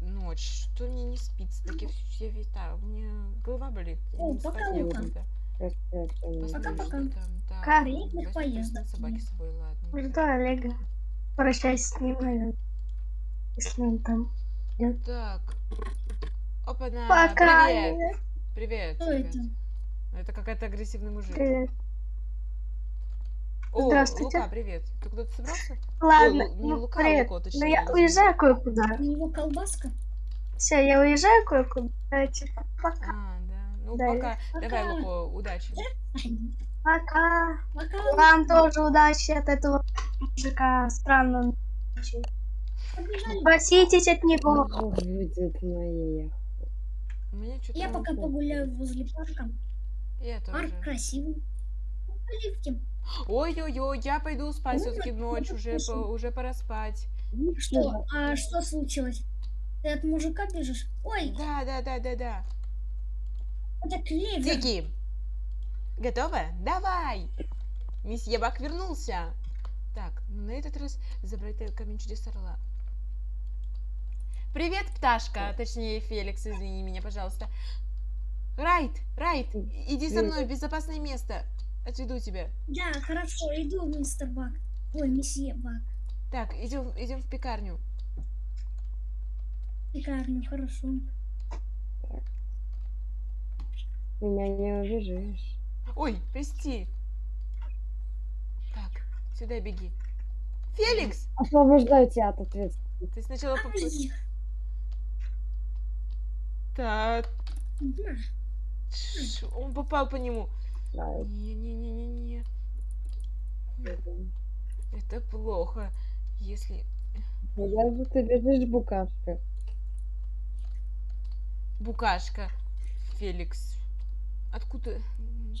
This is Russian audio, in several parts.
ночь. Что мне не спится? Так я все витаю. У меня голова болит. О, спать пока-пока. Пока-пока. Возьму поездок. собаки с собой, ладно. Жду Олега. Прощайся с ним, наверное. Если он там. Так. Опа-на. Пока. Привет. Привет. Кто привет. это? Это какой-то агрессивный мужик. Привет. О, Здравствуйте. Лука, привет. Ты куда-то собрался? Ладно, Ой, не ну, Лука, привет. Лука, Ну точнее, я не уезжаю кое-куда. У него колбаска? Все, я уезжаю кое-куда. Давайте, пока. А, да. Ну, Да, пока. Давай, Пока. Луко, удачи. Пока. Пока. Вам тоже удачи от этого мужика странного. Побежали. Спаситесь от него. Будет моя. У меня что-то... Я пока погуляю возле парка. Я Парк тоже. красивый. Оливки. Ой-ой-ой, я пойду спать Ну, все-таки ночь, уже, по- уже пора спать. Что? А что случилось? Ты от мужика бежишь? Ой, Да, да, да, да, да. это клевер. Тики, готова? Давай! Месье Бак вернулся. Так, ну на этот раз забрать этот камень чудес орла. Привет, пташка, точнее Феликс, извини меня, пожалуйста. Райт, Райт, иди со мной в безопасное место. Отведу тебя. Да, хорошо, иду, мистер Бак. Ой, месье Бак. Так, идем, идем в пекарню. Пекарню, хорошо. Меня не убежишь. Ой, прости. Так, сюда беги. Феликс! Освобождаю тебя от ответственности. Ты сначала поп... Ай, Так, он попал по нему. Да, Не-не-не-не-не. Это плохо. Если... Куда же ты бежишь, букашка? Букашка. Феликс. Откуда...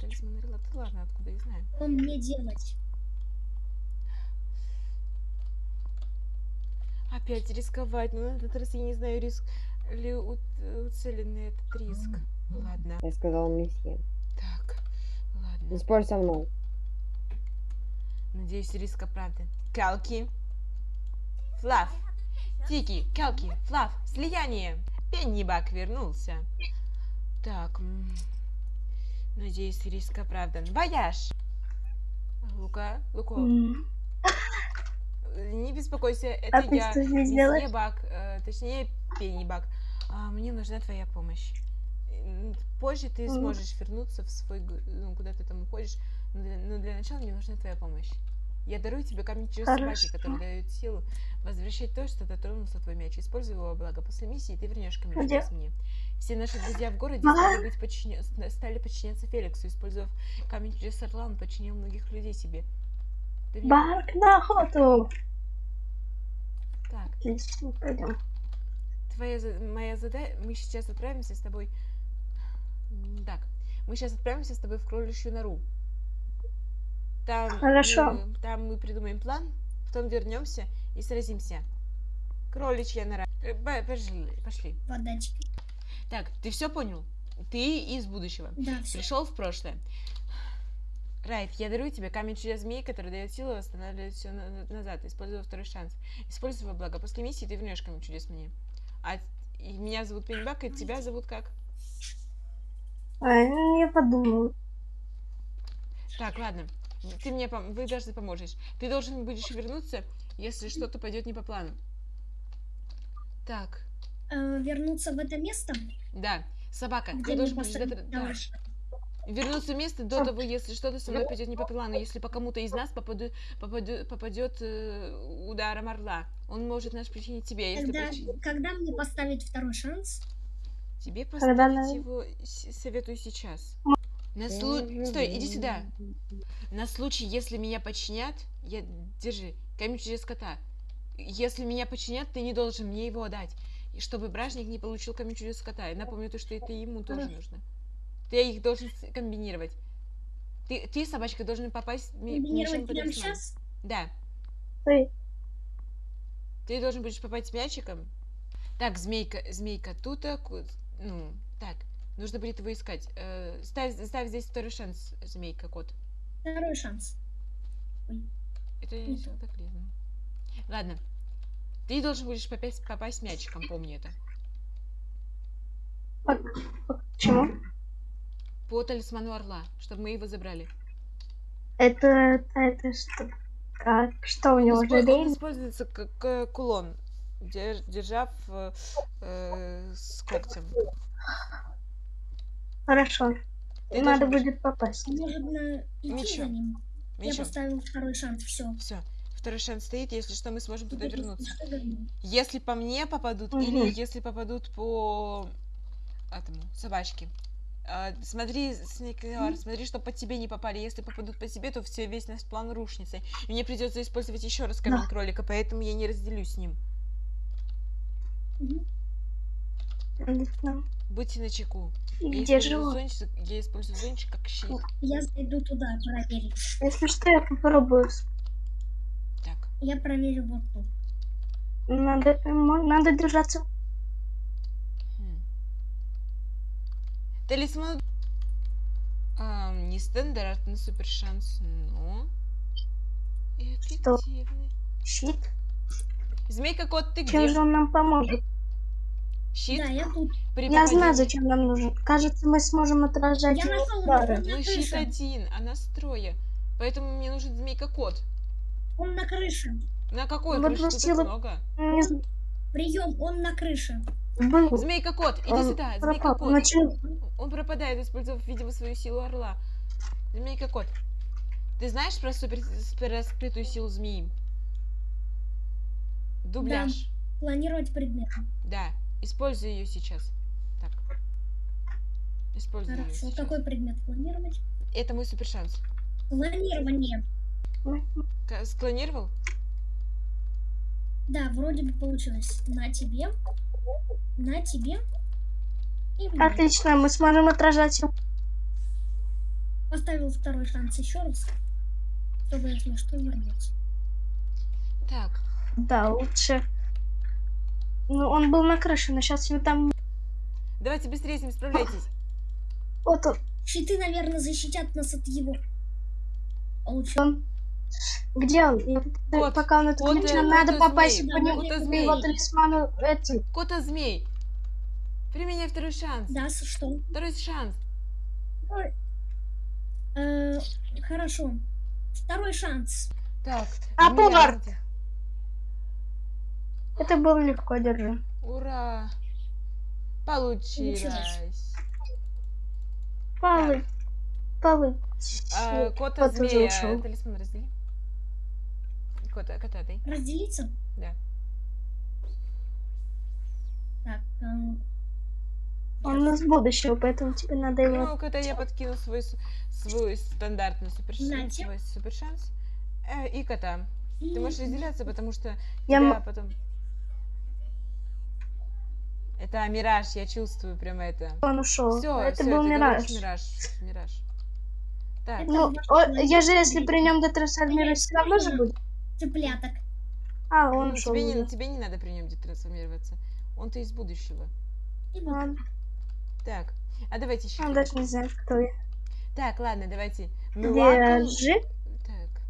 Талисман Релата. Ладно, откуда я знаю. Что мне делать? Опять рисковать. Но на этот раз я не знаю, риск ли уцеленный этот риск. Ладно. Я сказал месье. Так, спорь со мной. Надеюсь, риск оправдан. Калки. Флав. Тики, Калки, Флав, слияние. Пеннибак вернулся. Так. Надеюсь, риск оправдан. Вояж. Лука, Луко, не беспокойся, А это ты я, делаешь? Бак, э, точнее, Пеннибак. А, мне нужна твоя помощь. Позже ты сможешь вернуться в свой, ну, куда ты там уходишь, но для, но для начала мне нужна твоя помощь. Я дарую тебе камень собаки, Хорошо. который дает силу возвращать то, что дотронулся твой мяч. Используй его благо. После миссии ты вернешь камень чудес мне. Все наши друзья в городе стали, быть подчиня- ст- стали подчиняться Феликсу. Использовав камень чудес орла, он подчинил многих людей себе. Ты мне- Барк на охоту. Так, Отлично, пойдем. твоя, моя задача... Мы сейчас отправимся с тобой... Так, мы сейчас отправимся с тобой в кроличью нору. Там Хорошо. Мы, там мы придумаем план, потом вернемся и сразимся. Кроличья нора. Э, по- Пошли, пошли. Подачки. Так, ты все понял? Ты из будущего. Да, все. Пришел в прошлое. Райт, я дарую тебе камень чудес змеи, который дает силу и восстанавливает все назад. Используй второй шанс. Используй во благо. После миссии ты вернешь камень чудес мне. А меня зовут Пеннибак, и тебя зовут как? А, я подумал. Так, ладно. Ты мне пом- вы должны поможешь. Ты должен будешь вернуться, если что-то пойдет не по плану. Так, Э, вернуться в это место? да. Собака, ты Где мне должен будешь дотр- да, вернуться в место до того, если что-то со мной пойдет не по плану. Если по кому-то из нас попаду, попаду- попадет э, ударом орла, он может нас причинить тебе. а Если когда мне поставить второй шанс? Тебе, Когда поставить на- его советую сейчас. На слу- Стой, иди сюда. На случай, если меня подчинят, я держи камень чудес кота. Если меня подчинят, ты не должен мне его отдать. И чтобы бражник не получил камень чудес кота. Я напомню то, что это ему тоже нужно. Ты их должен комбинировать. Ты, ты собачка, должен попасть Комбинировать прямо сейчас? Да. Ты. Ты должен будешь попасть мячиком. Так, змейка, змейка тут, а, ку- ну, так, нужно будет его искать. Э, ставь, ставь здесь второй шанс, змейка, кот. Второй шанс. Это Не не то. так лезно. Ладно. Ты должен будешь попасть, попасть мячиком, помни это. Почему? По талисману орла, чтобы мы его забрали. Это, это, что? Как? Что у него Он используется как э, кулон, дер- держав э, э, с когтем. Хорошо. Ты Надо должен будет попасть. Может, на... идти за ним? Я поставил второй шанс, все. все. Второй шанс стоит, если что, мы сможем туда вернуться. Что? Если по мне попадут, Мгм. или если попадут по этому, собачке. А, смотри, Снейклер, смотри, чтобы по тебе не попали. Если попадут по тебе, то все, весь наш план рушится. И мне придется использовать еще раз камень Да. кролика, поэтому я не разделюсь с ним. Отлично. Будьте начеку. И Я где использую живут? зонтик, я использую зонтик как щит. Я зайду туда проверить. Если что, я попробую. Так. Я проверю вот тут. Надо, надо держаться. Хм. Талисман... Ам, нестандартный супер шанс, но... Эффективный. Щит. Змейка кот, ты Чем где? же он нам поможет? Щит? Да, я тут. При Я знаю, зачем нам нужен. Кажется, мы сможем отражать Я его нашел удары. Ну, щит один, а нас трое. Поэтому мне нужен змейка кот. Он на крыше. На какой Вот крыше? Тут много. Прием, он на крыше. был. Змейка кот, иди Он сюда, змейка кот. Начал- Он пропадает, использовав, видимо, свою силу орла. Змейка кот. Ты знаешь про супер про скрытую силу змеи? Дубляж. Планировать предметы. Да. Используй ее сейчас. Так. Используй ее Хорошо. сейчас. Какой предмет планировать? Это мой супер шанс. Планирование. Склонировал? Да, вроде бы получилось. На тебе. На тебе. И мне. Отлично, мы сможем отражать его. Поставил второй шанс еще раз. Чтобы, если что, вернуться. Так. Да, лучше. Ну, он был на крыше, но сейчас его там... Давайте быстрее с ним справляйтесь. Вот он. Щиты, наверное, защитят нас от его. Получилось. он. Где он? И Кот. Пока он Кот, отключен, э, нам надо кот, попасть змей. по нему, Кот, змей. его талисману эти. Кота змей. Применяй второй шанс. Да, что? Второй шанс. Э, хорошо. Второй шанс. Так. А, змея, повар! Это было легко, держи. Ура! Получилось. Полы. Полы. А, кота Кот змея. ушел. Талисман раздели. Кота, кота ты. Разделиться? Да. Так, э, Он из будущего, поэтому тебе надо его... Ну, кота я подкину свой, свой стандартный супер шанс. Нате. Свой супер шанс. Э, и кота. Ты можешь разделяться, потому что Я тебя потом... Это мираж, я чувствую прям это. Он ушел. Все, это все, был ты мираж. мираж. Мираж. Так, Это Ну, о, я же, если при нем детрансформируюсь, все равно же будет. Цыпляток. А, он ну, ушел. тебе, не, тебе не надо при нем детрансформироваться. Он-то из будущего. И. Ладно. Так, а давайте еще. Он даже не знает, кто я. Так, ладно, давайте. Держи. Так,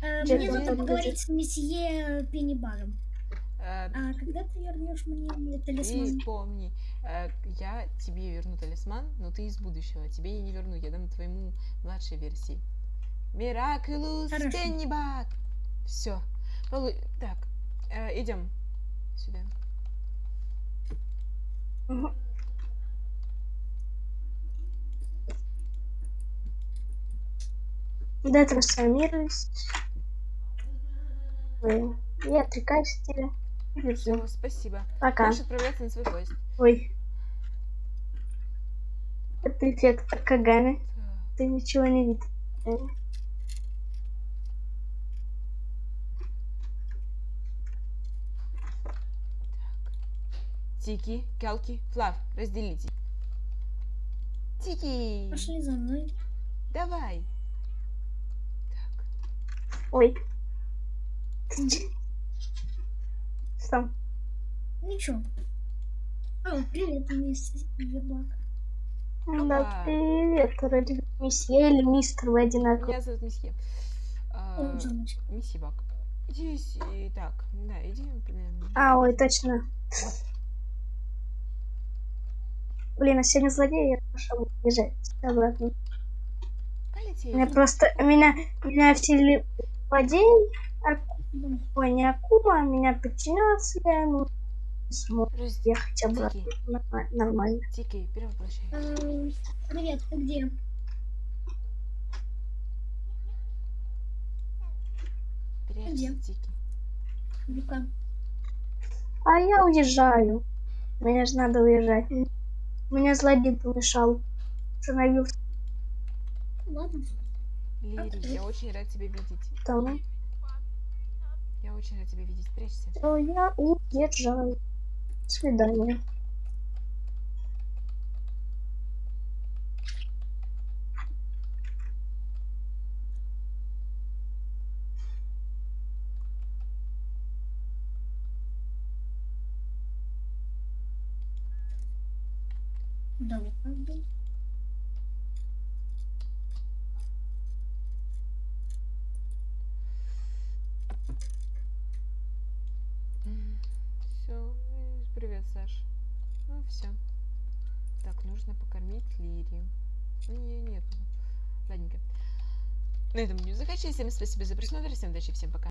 Э, мне надо поговорить с месье Пеннибагом. Э, А когда ты вернешь мне талисман? и помни, э, я тебе верну талисман, но ты из будущего. Тебе я не верну, я дам твоему младшей версии. Хорошо. Пеннибак. Все. Так, э, идем сюда. Мгм. Детрансформируюсь. Ой, Я отрекаюсь от тебя. Все, спасибо. Пока. Можешь отправляться на свой поезд. Ой. Это эффект Кагами. Ты ничего не видишь. Тики, Калки, Флав, разделите. Тики, Пошли за мной. давай. Так, Ой. Ты Что? Ничего. А, привет, мисс Ебак. Ну Да, Опа. привет, вроде месье или мистер, вы одинаковые. меня зовут Месье. А. Месье Бак. Иди с- и так, да, иди. блин. А, ой, точно. Блин, а сегодня злодей, я пошел бежать обратно. Полетели. Меня просто, меня, меня вселили злодей, не Акума, меня подчинялся, я ему смог Раз- ехать обратно. Тики, Норма- Нормально. Тики, перевоплощай. Эм, Привет, ты где? Где? Тики. А я уезжаю. Мне же надо уезжать. Мне злодей помешал. Остановился Ладно. Лири, я очень рад тебя видеть. там. Я очень рад тебя видеть. Прячься. то я уезжаю. До свидания. Да, правда. Все. Привет, Саш. Ну все. Так, нужно покормить Лири. Не, нет. Ладненько. На этом будем заканчивать. Всем спасибо за просмотр. Всем удачи, всем пока.